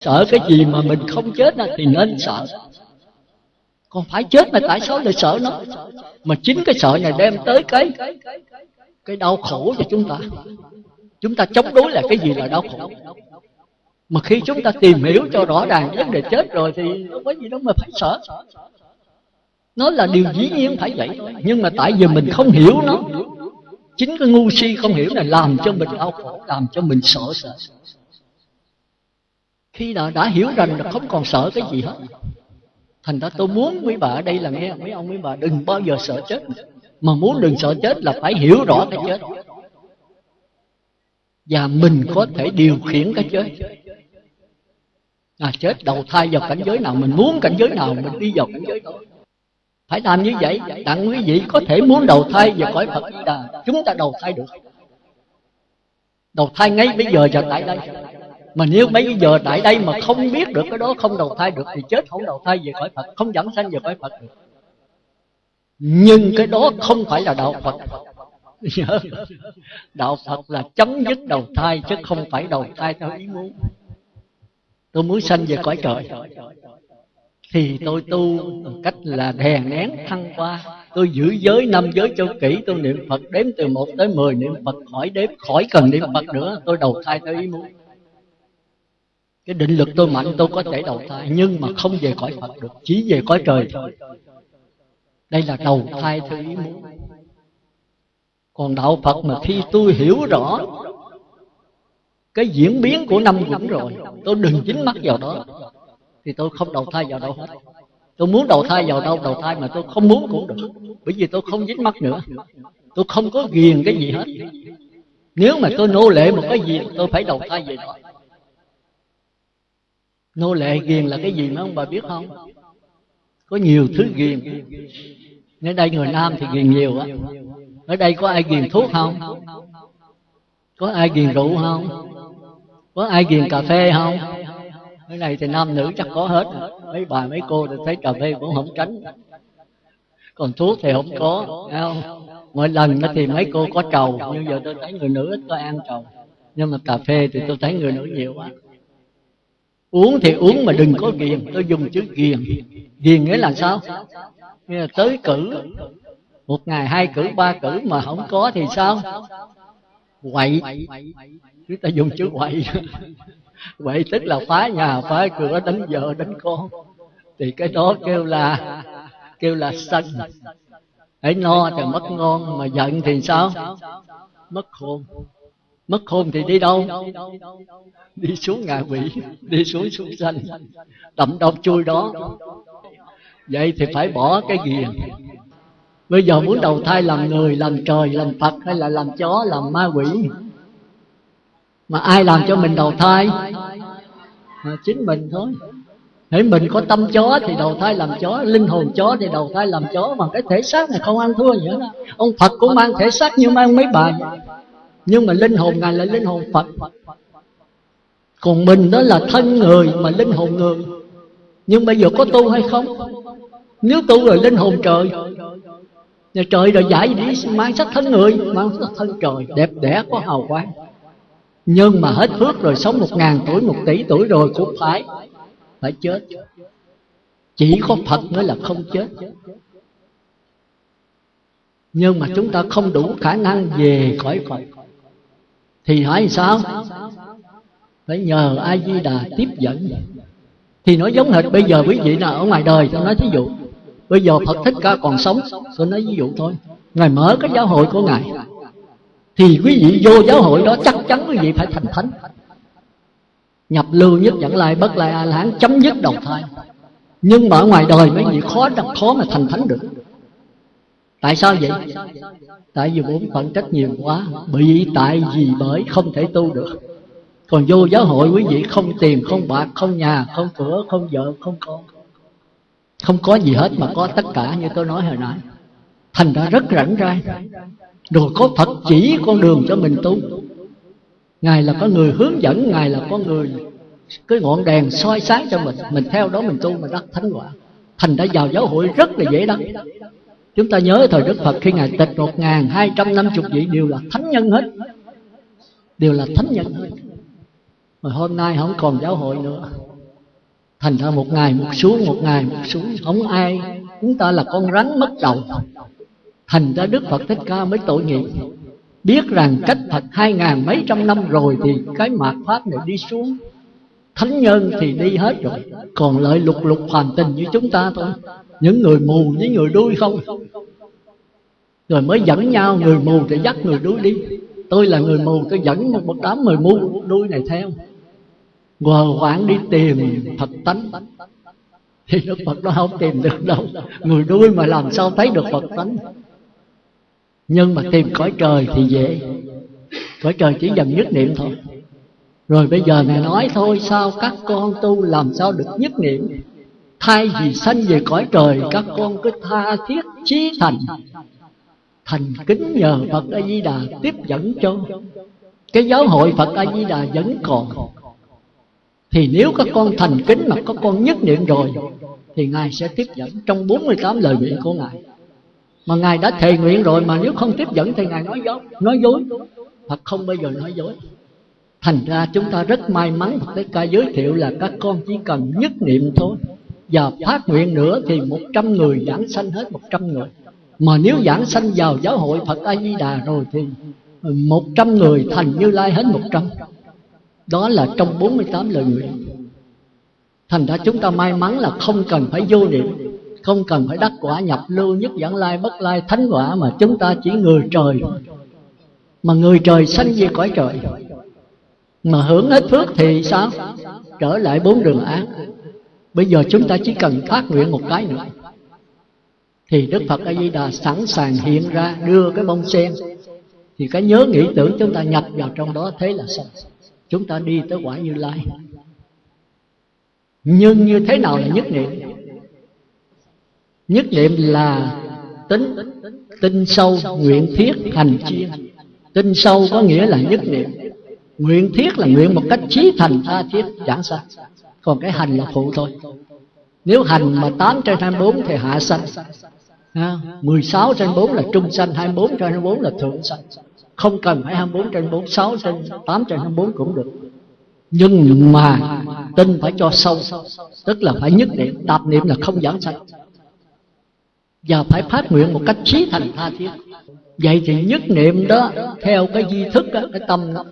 sợ cái gì mà mình không chết thì nên sợ. Còn phải chết mà tại sao lại sợ nó? Mà chính cái sợ này đem tới cái cái đau khổ cho chúng ta. Chúng ta chống đối là cái gì là đau khổ. Mà khi chúng ta tìm hiểu cho rõ ràng vấn đề chết rồi thì không có gì đâu mà phải sợ. Nó là điều dĩ nhiên phải vậy. Thôi nhưng mà tại vì mình không hiểu nó, chính cái ngu si không hiểu này làm cho mình đau khổ, làm cho mình sợ sợ khi nào đã hiểu rằng là không còn sợ cái gì hết. Thành ra tôi muốn quý bà ở đây là nghe mấy ông quý bà đừng bao giờ sợ chết. Mà muốn đừng sợ chết là phải hiểu rõ cái chết. Và mình có thể điều khiển cái chết. À, chết đầu thai vào cảnh giới nào mình muốn cảnh giới nào mình đi vào cảnh giới đó. Phải làm như vậy tặng quý vị có thể muốn đầu thai vào cõi phật đà chúng ta đầu thai được. Đầu thai ngay bây giờ và tại đây mà nếu mấy giờ tại đây mà không biết được cái đó, không đầu thai được thì chết. Không đầu thai về khỏi phật, không dẫn sanh về khỏi phật được. Nhưng cái đó không phải là đạo phật. Đạo phật là chấm dứt đầu thai chứ không phải đầu thai theo ý muốn. Tôi muốn sanh về cõi trời. Thì tôi tu bằng cách là đè nén thăng qua tôi giữ giới năm giới cho kỹ tôi niệm phật đếm từ một tới mười, niệm phật khỏi đếm, khỏi cần niệm phật nữa, tôi đầu thai theo ý muốn cái định lực tôi mạnh, tôi có thể đầu thai, nhưng mà không về cõi phật được, chỉ về cõi trời thôi. Đây là đầu thai theo ý muốn. Còn đạo phật mà khi tôi hiểu rõ cái diễn biến của năm quẩn rồi, tôi đừng dính mắt vào đó, thì tôi không đầu thai vào đâu. Hết tôi muốn đầu thai vào đâu, đầu thai mà tôi không muốn cũng được. Bởi vì tôi không dính mắt nữa. Tôi không có ghiền cái gì hết. Nếu mà tôi nô lệ một cái gì, tôi phải đầu thai về đó nô lệ ghiền là cái gì mấy ông bà biết không? có nhiều thứ ghiền. ở đây người nam thì ghiền nhiều á. ở đây có ai ghiền thuốc không? Có ai ghiền rượu không? Có ai ghiền cà phê không? Cái này thì nam nữ chắc có hết. Mấy bà mấy cô thì thấy cà phê cũng không tránh. Còn thuốc thì không có không? Mỗi lần thì mấy cô có trầu nhưng giờ tôi thấy người nữ ít có ăn trầu. Nhưng mà cà phê thì tôi thấy người nữ nhiều quá uống thì uống mà đừng có ghiền. Tôi dùng chữ ghiền. Ghiền nghĩa là sao? Nghĩa là tới cử. Một ngày hai cử, ba cử mà không có thì sao? Quậy. Chúng ta dùng chữ quậy. Quậy tức là phá nhà, phá cửa, đánh vợ, đánh con. Thì cái đó kêu là kêu là sân. Hãy no thì mất ngon, mà giận thì sao? Mất khôn mất hôn thì đi đâu? Đi xuống ngạ quỷ đi xuống súc sanh. Đậm độc chui đó. Vậy thì phải bỏ cái ghiền bây giờ muốn đầu thai làm người làm trời làm phật hay là làm chó làm ma quỷ? Mà ai làm cho mình đầu thai? À, chính mình thôi. Hãy mình có tâm chó thì đầu thai làm chó Linh hồn chó thì đầu thai làm chó Mà cái thể xác này không ăn thua gì hết. Ông Phật cũng mang thể xác như mang mấy bà. Nhưng mà linh hồn Ngài là linh hồn Phật. Còn mình đó là thân người Mà linh hồn người. Nhưng bây giờ có tu hay không? Nếu tu rồi linh hồn trời. Nhà trời rồi giải đi, mang sắc thân người, Mang sắc thân trời. Đẹp đẽ có hào quang. Nhưng mà hết phước rồi, sống một ngàn tuổi, một tỷ tuổi rồi, cũng phải phải chết. Chỉ có phật mới là không chết. Nhưng mà chúng ta không đủ khả năng về khỏi phật thì hỏi sao? Phải nhờ a di đà tiếp dẫn. Thì nó giống hệt bây giờ quý vị nào ở ngoài đời, tôi nói thí dụ, bây giờ phật thích ca còn sống, tôi nói ví dụ thôi. Ngài mở cái giáo hội của ngài. Thì quý vị vô giáo hội đó chắc chắn quý vị phải thành thánh. Nhập lưu nhất dẫn lai, bất lai a la chấm dứt đầu thai. Nhưng mà ở ngoài đời mấy vị khó khó mà thành thánh được tại sao vậy? Tại vì bốn phận trách nhiều quá, bị tại vì bởi không thể tu được. Còn vô giáo hội quý vị không tiền, không bạc, không nhà, không cửa, không vợ, không con. Không có gì hết mà có tất cả như tôi nói hồi nãy. Thành ra rất rảnh rang. Rồi có Phật chỉ con đường cho mình tu. Ngài là có người hướng dẫn, Ngài là có người cái ngọn đèn soi sáng cho mình. Mình theo đó mình tu mà đắc thánh quả. Thành đã vào giáo hội rất là dễ đắc. Chúng ta nhớ thời Đức Phật khi Ngài tịch một ngàn hai trăm năm chục vị đều là thánh nhân hết. Đều là thánh nhân hết. Mà hôm nay không còn giáo hội nữa. Thành ra một ngày một xuống, một ngày một xuống, không ai, chúng ta là con rắn mất đầu. Thành ra đức phật thích ca mới tội nghiệp. Biết rằng cách phật hai ngàn mấy trăm năm rồi thì cái mạt pháp này đi xuống thánh nhân thì đi hết rồi. Còn lại lục lục hoàn tình như chúng ta thôi. Những người mù với người đuôi không. Rồi mới dẫn nhau người mù thì dắt người đuôi đi. Tôi là người mù tôi dẫn một, một đám người mù đuôi này theo. Ngờ hoảng đi tìm phật tánh. Thì đức phật nó không tìm được đâu. Người đuôi mà làm sao thấy được phật tánh? Nhưng mà tìm cõi trời thì dễ. Cõi trời chỉ dần nhất niệm thôi rồi bây giờ ngài nói thôi, sao các con tu làm sao được nhất niệm? Thay vì sanh về cõi trời, các con cứ tha thiết chí thành. Thành kính nhờ phật a di đà tiếp dẫn cho. Cái giáo hội phật a di đà vẫn còn. Thì nếu các con thành kính mà các con nhất niệm rồi, thì ngài sẽ tiếp dẫn trong 48 lời nguyện của ngài. Mà ngài đã thề nguyện rồi, mà nếu không tiếp dẫn thì ngài nói dối nói dối. Phật không bao giờ nói dối thành ra chúng ta rất may mắn phật Thích ca giới thiệu là các con chỉ cần nhất niệm thôi. Và phát nguyện nữa thì một trăm người giảng sanh hết một trăm người. Mà nếu giảng sanh vào giáo hội phật a di đà rồi thì một trăm người thành như lai hết một trăm. Đó là trong 48 lời nguyện. Thành ra chúng ta may mắn là không cần phải vô niệm, không cần phải đắc quả nhập lưu nhất giảng lai, bất lai, thánh quả mà chúng ta chỉ người trời. Mà người trời sanh về cõi trời mà hưởng hết phước thì sao? Trở lại bốn đường ác. Bây giờ chúng ta chỉ cần phát nguyện một cái nữa. Thì đức phật a di đà sẵn sàng hiện ra, đưa cái bông sen. Thì cái nhớ nghĩ tưởng chúng ta nhập vào trong đó thế là xong. Chúng ta đi tới quả như lai. Nhưng như thế nào là nhất niệm? Nhất niệm là tính tinh sâu, nguyện thiết hành chiên. Tinh sâu có nghĩa là nhất niệm nguyện thiết là nguyện một cách trí thành tha thiết chẳng sao còn cái hành là phụ thôi. Nếu hành mà 8 trên 24 thì hạ sanh. À, 16 trên 4 là trung sanh 24 trên 24 là thượng sanh. Không cần phải 24 trên 4 6 trên 8 trên 24 cũng được. Nhưng mà tin phải cho sâu tức là phải nhất niệm. Tạp niệm là không giảng sanh. Và phải phát nguyện một cách trí thành tha thiết vậy thì nhất niệm đó theo cái di thức đó, cái tâm đó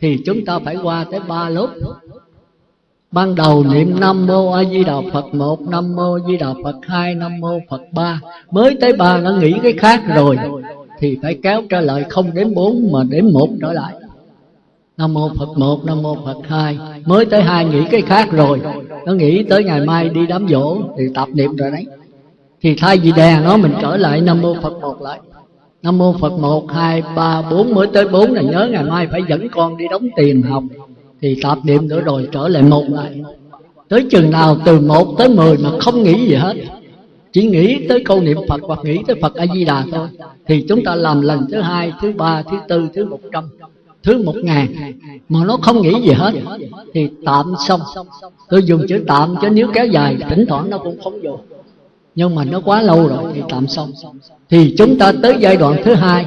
thì chúng ta phải qua tới ba lớp. Ban đầu niệm nam mô a di đà phật một nam mô a di đà phật hai nam mô phật ba. Mới tới ba nó nghĩ cái khác rồi thì phải kéo trở lại không đến bốn mà đến một trở lại. Nam mô phật một nam mô phật hai mới tới hai nghĩ cái khác rồi. Nó nghĩ tới ngày mai đi đám dỗ thì tập niệm rồi đấy. Thì thay vì đè nó mình trở lại nam mô phật một lại nam mô phật một, hai, ba, bốn. Mới tới bốn là nhớ ngày mai phải dẫn con đi đóng tiền học. Thì tạp niệm nữa rồi trở lại một lại tới chừng nào từ một tới mười mà không nghĩ gì hết. Chỉ nghĩ tới câu niệm phật hoặc nghĩ tới phật a di đà thôi. Thì chúng ta làm lần thứ hai, thứ ba, thứ tư, thứ một trăm, thứ một ngàn. Mà nó không nghĩ gì hết. Thì tạm xong. Tôi dùng chữ tạm chứ nếu kéo dài, thỉnh thoảng nó cũng không dùng nhưng mà nó quá lâu rồi, thì tạm xong. Thì chúng ta tới giai đoạn thứ hai,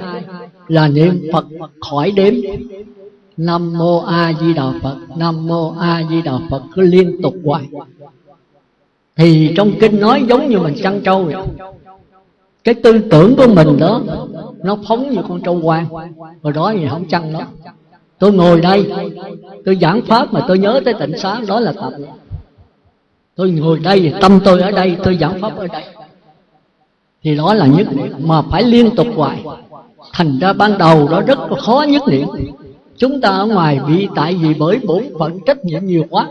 là niệm phật khỏi đếm. Nam mô a di đà phật, nam mô a di đà phật, cứ liên tục hoài. Thì trong kinh nói giống như mình chăn trâu vậy. Cái tư tưởng của mình đó, nó phóng như con trâu quan rồi đó thì không chăn nó tôi ngồi đây, tôi giảng pháp mà tôi nhớ tới tịnh xá, đó là tập tôi ngồi đây, tâm tôi ở đây, tôi giảng pháp ở đây. Thì đó là nhất niệm, mà phải liên tục hoài. Thành ra ban đầu đó rất khó nhất niệm. Chúng ta ở ngoài bị, tại vì bởi bổn phận trách nhiệm nhiều quá.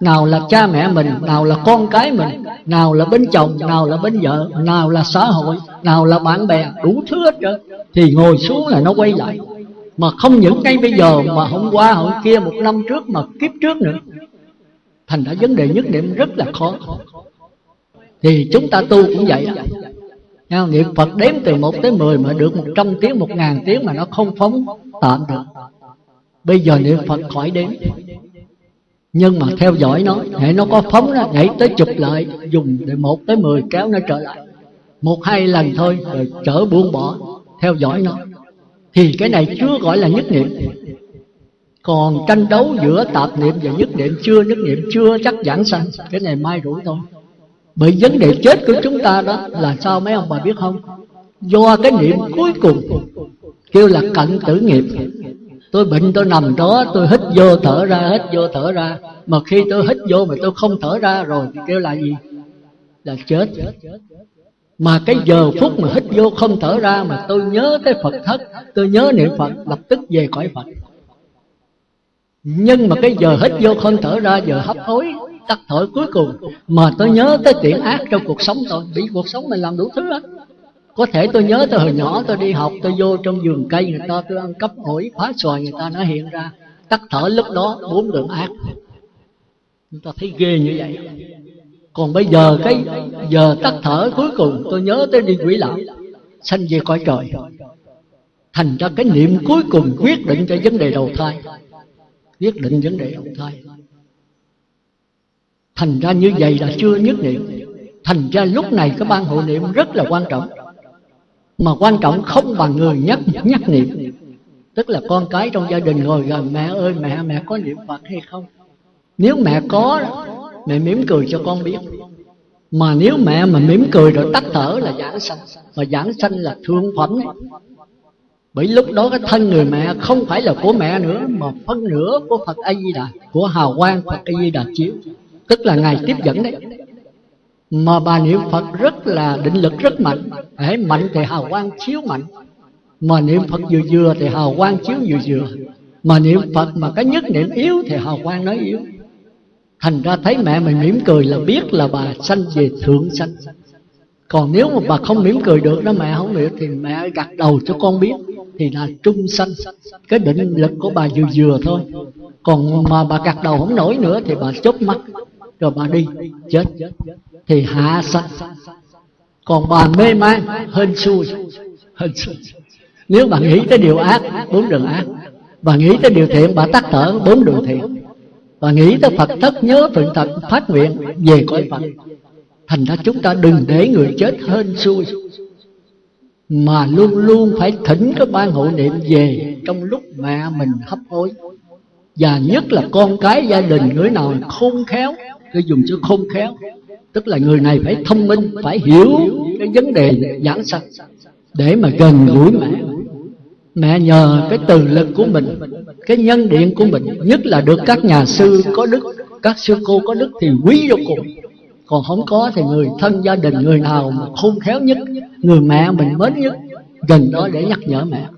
Nào là cha mẹ mình, nào là con cái mình, nào là bên chồng, nào là bên vợ, nào là xã hội, nào là bạn bè, đủ thứ hết trơn. Thì ngồi xuống là nó quay lại. Mà không những ngay bây giờ, mà hôm qua, hôm kia, một năm trước mà kiếp trước nữa thành ra vấn đề nhất niệm rất là khó. Thì chúng ta tu cũng vậy. Đó niệm Phật đếm từ 1 tới 10 mà được 100 tiếng, 1 ngàn tiếng mà nó không phóng tạm được. Bây giờ niệm Phật khỏi đếm. Nhưng mà theo dõi nó Hệ nó có phóng nó nhảy tới chụp lại Dùng để 1 tới 10 kéo nó trở lại. Một hai lần thôi rồi trở buông bỏ Theo dõi nó. Thì cái này chưa gọi là nhất niệm còn tranh đấu giữa tạp niệm và nhất niệm chưa nhất niệm chưa chắc giảng sanh cái này mai rủi thôi. Bởi vấn đề chết của chúng ta đó là sao mấy ông bà biết không? Do cái niệm cuối cùng kêu là cận tử nghiệp. Tôi bệnh tôi nằm đó tôi hít vô thở ra hít vô thở ra. Mà khi tôi hít vô mà tôi không thở ra rồi kêu là gì? Là chết. Mà cái giờ phút mà hít vô không thở ra mà tôi nhớ tới phật thất tôi nhớ niệm phật lập tức về cõi phật nhưng mà cái giờ hít vô không thở ra, giờ hấp hối, tắt thở cuối cùng. Mà tôi nhớ tới tiện ác trong cuộc sống tôi, bị cuộc sống mình làm đủ thứ hết. Có thể tôi nhớ từ hồi nhỏ tôi đi học, tôi vô trong vườn cây, người ta tôi ăn cắp ổi, phá xoài, người ta nó hiện ra. Tắt thở lúc đó, bốn đường ác. Chúng ta thấy ghê như vậy. Còn bây giờ cái giờ tắt thở cuối cùng, tôi nhớ tới đi quỷ lão sanh về cõi trời. Thành ra cái niệm cuối cùng quyết định cho vấn đề đầu thai quyết định vấn đề ông thai thành ra như vậy là chưa nhất niệm. Thành ra lúc này cái ban hộ niệm rất là quan trọng. Mà quan trọng không bằng người nhắc nhắc niệm. Tức là con cái trong gia đình ngồi gần mẹ ơi, mẹ mẹ có niệm phật hay không? Nếu mẹ có, mẹ mỉm cười cho con biết. Mà nếu mẹ mà mỉm cười rồi tắt thở là giảng sanh. Và giảng sanh là thương phẩm bởi lúc đó cái thân người mẹ không phải là của mẹ nữa, mà phân nửa của phật a di đà của hào quang phật a di đà chiếu. Tức là ngài tiếp dẫn đấy. Mà bà niệm phật rất là định lực rất mạnh. Hãy mạnh thì hào quang chiếu mạnh. Mà niệm phật vừa vừa thì hào quang chiếu vừa vừa. Mà niệm phật mà cái nhất niệm yếu thì hào quang nói yếu. Thành ra thấy mẹ mình mỉm cười là biết là bà sanh về thượng sanh còn nếu mà bà không mỉm cười được đó mẹ không được thì mẹ gật đầu cho con biết, thì là trung sanh. Cái định lực của bà vừa vừa thôi. Còn mà bà gật đầu không nổi nữa, thì bà chớp mắt, rồi bà đi, chết. Thì hạ sanh. Còn bà mê man, hên xui. Hên xui. Nếu bà nghĩ tới điều ác, bốn đường ác. Bà nghĩ tới điều thiện, bà tắt thở, bốn đường thiện. Bà nghĩ tới Phật thất nhớ phượng thật phát nguyện, về cõi Phật thành ra chúng ta đừng để người chết hên xui. Mà luôn luôn phải thỉnh cái ban hộ niệm về trong lúc mẹ mình hấp hối. Và nhất là con cái gia đình người nào khôn khéo tôi dùng chữ khôn khéo. Tức là người này phải thông minh, phải hiểu cái vấn đề giảng sanh để mà gần gũi mẹ. Mẹ nhờ cái từ lực của mình, cái nhân điện của mình. Nhất là được các nhà sư có đức, các sư cô có đức thì quý vô cùng còn không có thì người thân gia đình người nào mà khôn khéo nhất người mẹ mình mến nhất gần đó để nhắc nhở mẹ.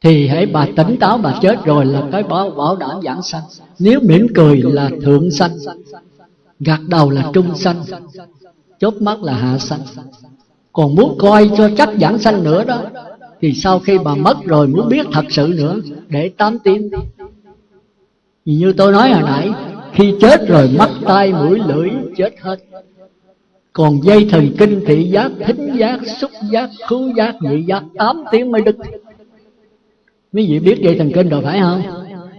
Thì hãy bà tỉnh táo bà chết rồi là cái bảo, bảo đảm giảng sanh. Nếu mỉm cười là thượng sanh gạt đầu là trung sanh chốt mắt là hạ sanh. Còn muốn coi cho chắc giảng sanh nữa đó thì sau khi bà mất rồi muốn biết thật sự nữa để tám tiếng. Như tôi nói hồi nãy khi chết rồi mắt tai mũi lưỡi chết hết. Còn dây thần kinh thị giác, thính giác, xúc giác, khứu giác, nhị giác, tám tiếng mới đứt. Mấy vị biết dây thần kinh rồi phải không?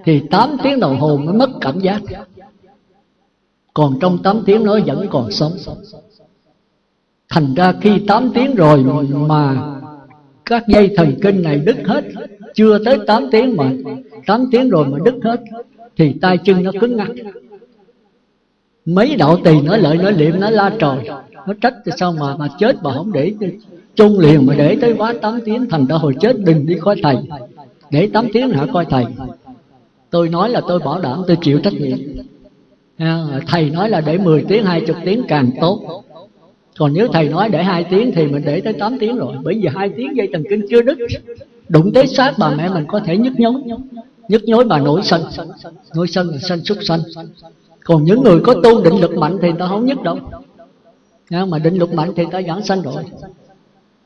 Thì tám tiếng đồng hồ mới mất cảm giác. Còn trong tám tiếng nó vẫn còn sống. Thành ra khi tám tiếng rồi mà các dây thần kinh này đứt hết, chưa tới 8 tiếng mà 8 tiếng rồi mà đứt hết thì tay chân nó cứng ngắc. Mấy đạo tỳ nói lợi nói liệm, nói la trời. Nó trách thì sao mà mà chết mà không để chung liền mà để tới quá 8 tiếng, thành ra hồi chết đừng đi coi thầy. Để 8 tiếng hả, coi thầy. Tôi nói là tôi bảo đảm, tôi chịu trách nhiệm. À, thầy nói là để 10 tiếng 20 tiếng càng tốt. Còn nếu thầy nói để hai tiếng thì mình để tới 8 tiếng rồi. Bởi vì hai tiếng dây thần kinh chưa đứt. Đụng tới xác bà mẹ mình có thể nhức nhối nhức nhối bà nổi sân. Nổi sân là sân xuất sanh. Còn những người có tu định lực mạnh thì ta không nhức đâu. Mà định lực mạnh thì ta giảng sanh rồi.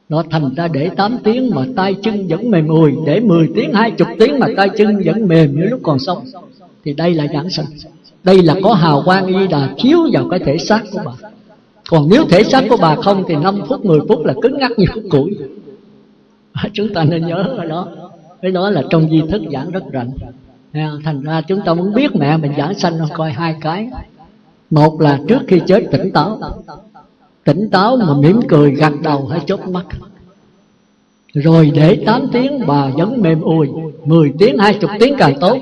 Nó thành ra để 8 tiếng mà tay chân vẫn mềm mùi Để 10 tiếng, 20 tiếng mà tay chân vẫn mềm như lúc còn sống. Thì đây là giảng sanh. Đây là có hào quang y đà chiếu vào cái thể xác của bà. Còn nếu thể xác của bà không thì 5 phút 10 phút là cứng ngắc như khúc củi. Chúng ta nên nhớ ở đó cái đó là trong di thức giảng rất rành thành ra chúng ta muốn biết mẹ mình giảng sanh coi hai cái. Một là trước khi chết tỉnh táo. Tỉnh táo mà mỉm cười gật đầu hay chốt mắt. Rồi để 8 tiếng, bà vẫn mềm ùi. 10 tiếng 20 tiếng càng tốt.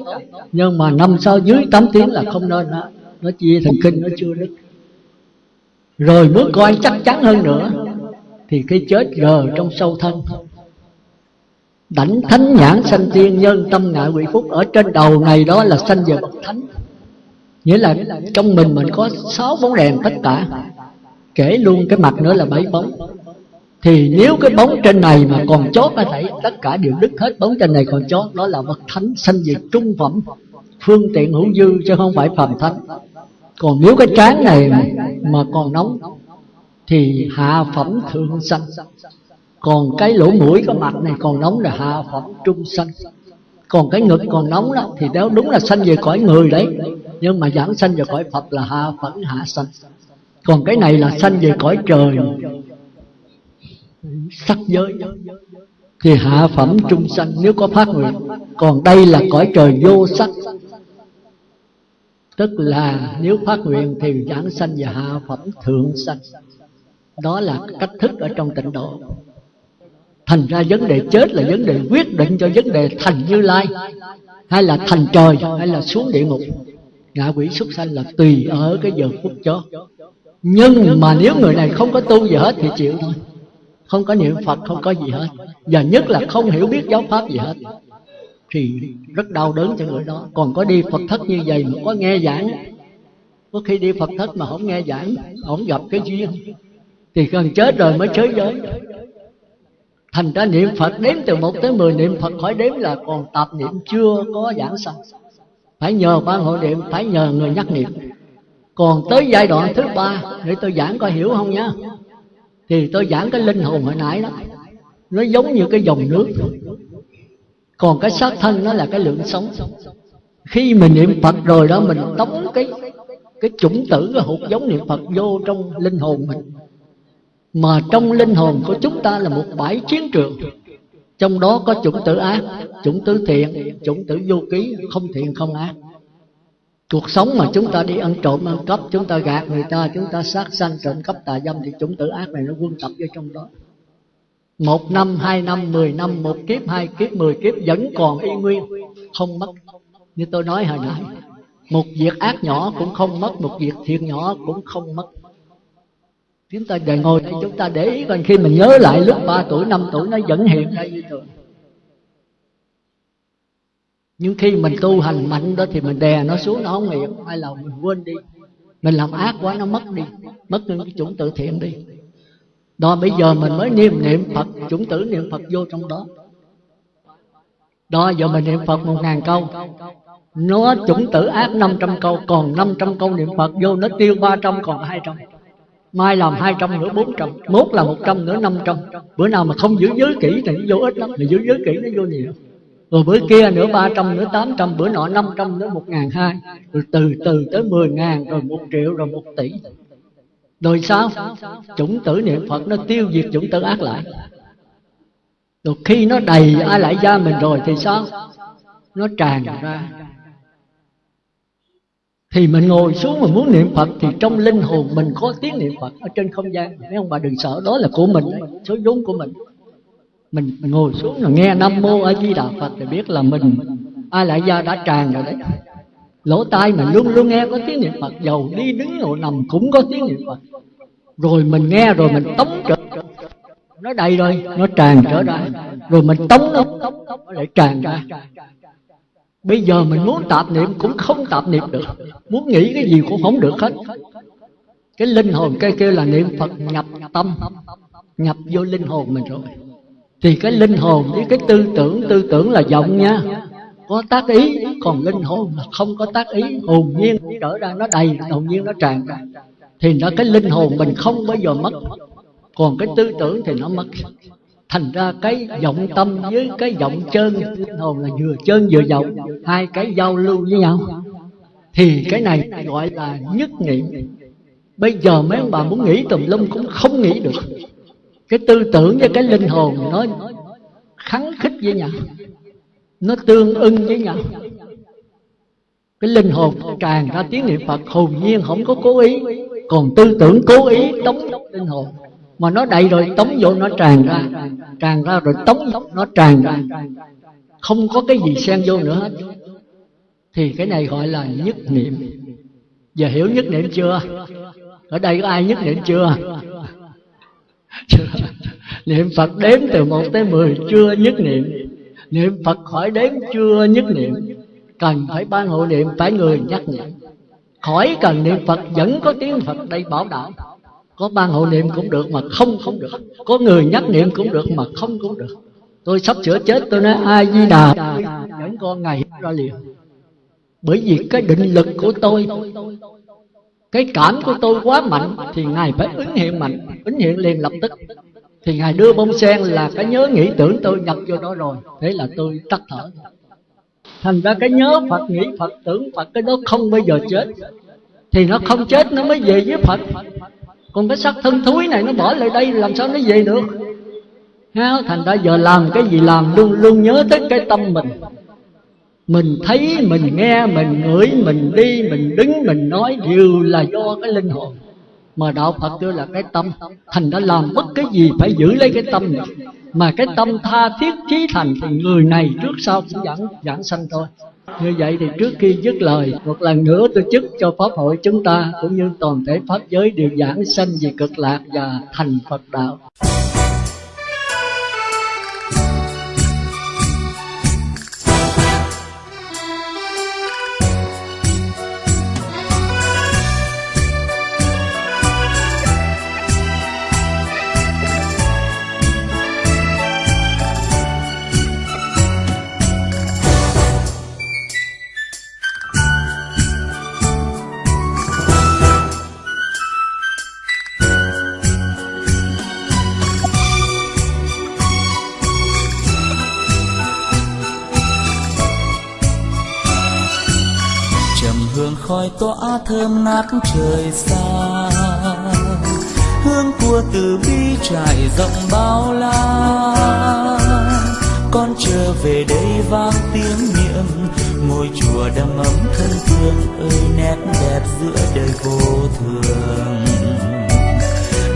Nhưng mà năm sau dưới 8 tiếng là không nên đó. nó chia thần kinh, nó chưa đứt. Rồi muốn coi chắc chắn hơn nữa. Thì cái chết gờ trong sâu thân đảnh thánh nhãn sanh tiên nhân tâm ngại quỷ phúc ở trên đầu này đó là sanh về bậc thánh. Nghĩa là trong mình mình có sáu bóng đèn tất cả. Kể luôn cái mặt nữa là bảy bóng. Thì nếu cái bóng trên này mà còn chót có thể tất cả đều đứt hết bóng trên này còn chót, đó là bậc thánh sanh về trung phẩm, phương tiện hữu dư chứ không phải phàm thánh. Còn nếu cái trán này mà còn nóng, thì hạ phẩm thượng sanh còn cái lỗ mũi, cái mặt này còn nóng là hạ phẩm trung sanh. Còn cái ngực còn nóng đó, thì đó đúng là sanh về cõi người đấy. Nhưng mà giảng sanh về cõi phật là hạ phẩm, hạ sanh. Còn cái này là sanh về cõi trời, sắc giới. Thì hạ phẩm trung sanh, nếu có phát nguyện. Còn đây là cõi trời vô sắc. Tức là nếu phát nguyện thì giảng sanh và hạ phẩm thượng sanh. Đó là cách thức ở trong tịnh độ thành ra vấn đề chết là vấn đề quyết định cho vấn đề thành như lai. Hay là thành trời, hay là xuống địa ngục. Ngạ quỷ súc sanh là tùy ở cái giờ phút chó. Nhưng mà nếu người này không có tu gì hết thì chịu thôi. Không có niệm phật, không có gì hết. Và nhất là không hiểu biết giáo pháp gì hết. Thì rất đau đớn cho người đó. Còn có đi phật thất như vậy mà có nghe giảng. Có khi đi phật thất mà không nghe giảng không gặp cái duyên. Thì gần chết rồi mới chới giới thành ra niệm phật đếm từ một tới mười, niệm phật khỏi đếm là còn tạp niệm chưa có giảng sanh. Phải nhờ ban hội niệm, phải nhờ người nhắc niệm. Còn tới giai đoạn thứ ba, để tôi giảng có hiểu không nhá. Thì tôi giảng cái linh hồn hồi nãy đó. Nó giống như cái dòng nước. Còn cái xác thân nó là cái lượng sống. Khi mình niệm phật rồi đó, mình tống cái cái chủng tử, cái hột giống niệm phật vô trong linh hồn mình mà trong linh hồn của chúng ta là một bãi chiến trường. Trong đó có chủng tử ác, chủng tử thiện, chủng tử vô ký, không thiện không ác. Cuộc sống mà chúng ta đi ăn trộm, ăn cắp, chúng ta gạt người ta, chúng ta sát sanh, trộm cắp tà dâm thì chủng tử ác này nó quân tập vô trong đó. Một năm, hai năm, mười năm, một kiếp, hai kiếp, mười kiếp vẫn còn y nguyên, không mất. Như tôi nói hồi nãy, một việc ác nhỏ cũng không mất, một việc thiện nhỏ cũng không mất chúng ta để ngồi đây chúng ta để ý còn khi mình nhớ lại lúc 3 tuổi 5 tuổi nó vẫn hiện ra như thường. Nhưng khi mình tu hành mạnh đó thì mình đè nó xuống, nó không hiện. Hay là mình quên đi. Mình làm ác quá, nó mất đi. Mất những cái chủng tự thiện đi. Đó, bây giờ mình mới niệm niệm phật, chủng tử niệm phật vô trong đó. Đó, giờ mình niệm phật một ngàn câu. Nó chủng tử ác 500 câu, còn 500 câu niệm phật vô, nó tiêu 300 còn 200 mai làm 200 nữa 400 mốt là 100 nữa 500 bữa nào mà không giữ giới kỹ thì vô ít lắm, mà giữ giới kỹ nó vô nhiều. Rồi bữa kia nữa 300 nữa 800 bữa nọ 500 nữa 1 ngàn hai. Rồi từ từ tới 10 ngàn, rồi 1 triệu, rồi 1 tỷ. Rồi sao? Chủng tử niệm Phật nó tiêu diệt chủng tử ác lại. Rồi khi nó đầy ai lại ra mình rồi thì sao? Nó tràn ra thì mình ngồi xuống mà muốn niệm Phật thì trong linh hồn mình có tiếng niệm Phật ở trên không gian. Mấy ông bà đừng sợ đó là của mình số vốn của mình. Mình, mình ngồi xuống rồi nghe Nam Mô A Di Đà Phật thì biết là mình ai lại gia đã tràn rồi đấy. Lỗ tai mình luôn luôn nghe có tiếng niệm Phật dầu đi đứng ngồi nằm cũng có tiếng niệm Phật. Rồi mình nghe rồi mình tống trở nó đầy rồi nó tràn trở ra. Rồi mình tống nó tống lại tràn ra bây giờ mình muốn tạp niệm cũng không tạp niệm được. Muốn nghĩ cái gì cũng không được hết. Cái linh hồn cái kêu là niệm phật nhập tâm. Nhập vô linh hồn mình rồi. Thì cái linh hồn với cái tư tưởng tư tưởng là vọng nha. Có tác ý, còn linh hồn là không có tác ý. Hồn nhiên trở ra, nó đầy, hồn nhiên nó tràn ra. Thì nó cái linh hồn mình không bao giờ mất. Còn cái tư tưởng thì nó mất thành ra cái vọng tâm với cái vọng chân linh hồn là vừa chân vừa vọng, hai cái giao lưu với nhau. Thì cái này gọi là nhất niệm bây giờ mấy ông bà muốn nghĩ tùm lum cũng không nghĩ được. Cái tư tưởng với cái linh hồn nó kháng khích với nhau, nó tương ưng với nhau. Cái linh hồn tràn ra tiếng niệm phật, hồn nhiên không có cố ý, còn tư tưởng cố ý đóng linh hồn mà nó đầy rồi, tống vô nó tràn ra. Tràn ra rồi tống nó tràn ra. Không có cái gì xen vô nữa. Hết thì cái này gọi là nhất niệm. Giờ hiểu nhất niệm chưa? Ở đây có ai nhất niệm chưa? Niệm phật đếm từ một tới mười, chưa nhất niệm. Niệm phật khỏi đếm, chưa nhất niệm. Cần phải ban hộ niệm, phải người nhắc nhở. Khỏi cần niệm phật, vẫn có tiếng phật đây bảo đảm có ban hộ niệm cũng được mà không. Cũng được có người nhắc niệm cũng được mà không. Cũng được tôi sắp sửa chết, tôi nói ai di đà. Dẫn con ngày ra liền. Bởi vì cái định lực của tôi, cái cảm của tôi quá mạnh, thì ngài phải ứng hiện mạnh. Ứng hiện liền lập tức. Thì ngài đưa bông sen là cái nhớ nghĩ tưởng tôi nhập vô đó rồi. Thế là tôi tắt thở. Thành ra cái nhớ phật, nghĩ phật, tưởng phật, cái đó không bao giờ chết. Thì nó không chết, nó mới về với phật còn cái xác thân thúi này nó bỏ lại đây, làm sao nó về được? Ha thành ra giờ làm cái gì làm, luôn luôn nhớ tới cái tâm mình. Mình thấy, mình nghe, mình ngửi, mình đi, mình đứng, mình nói đều là do cái linh hồn. Mà đạo phật kêu là cái tâm, thành đã làm bất cái gì phải giữ lấy cái tâm này. Mà cái tâm tha thiết trí thành thì người này trước sau cũng giảng giảng sanh thôi như vậy thì trước khi dứt lời, một lần nữa tôi chúc cho pháp hội chúng ta cũng như toàn thể pháp giới đều giảng sanh về cực lạc và thành phật đạo. Tỏa thơm ngát trời xa. Hương của từ bi trải rộng bao la. Con trở về đây vang tiếng niệm, ngôi chùa đầm ấm thân thương ơi nét đẹp giữa đời vô thường.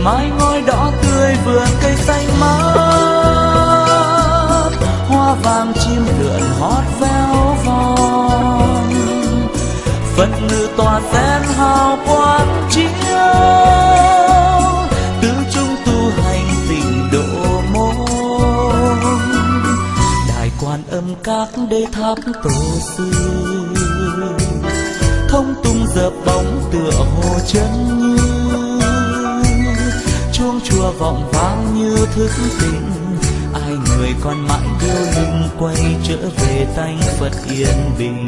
Mái ngói đỏ tươi vườn cây xanh mát, hoa vàng chim lượn hót véo von phật ngự tòa sen hào quang chiếu. Tứ chúng tu hành tịnh độ môn. Đại quan âm các đế tháp tổ sư. Thông tung dợp bóng tựa hồ chân như. Chuông chùa vọng vang như thức tỉnh. Ai người còn mãi yêu linh quay trở về tay phật yên bình.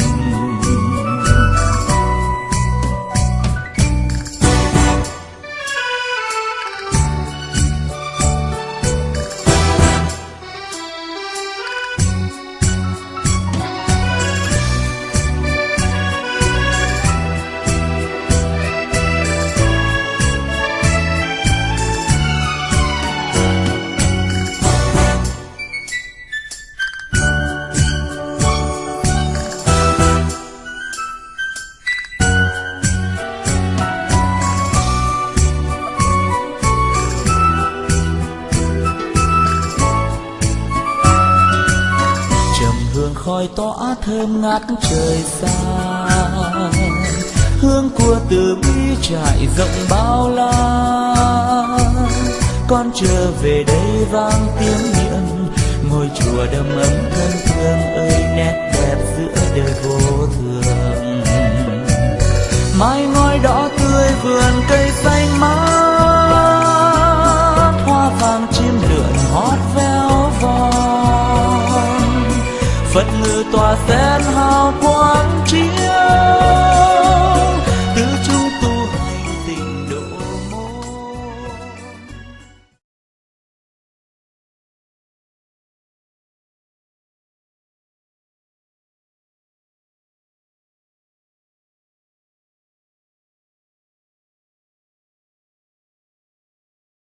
Thơm ngát trời xa. Hương của từ bi trải rộng bao la. Con trở về đây vang tiếng niệm ngôi chùa đầm ấm thân thương ơi, nét đẹp giữa đời vô thường. Mai ngói đỏ tươi vườn cây xanh mát.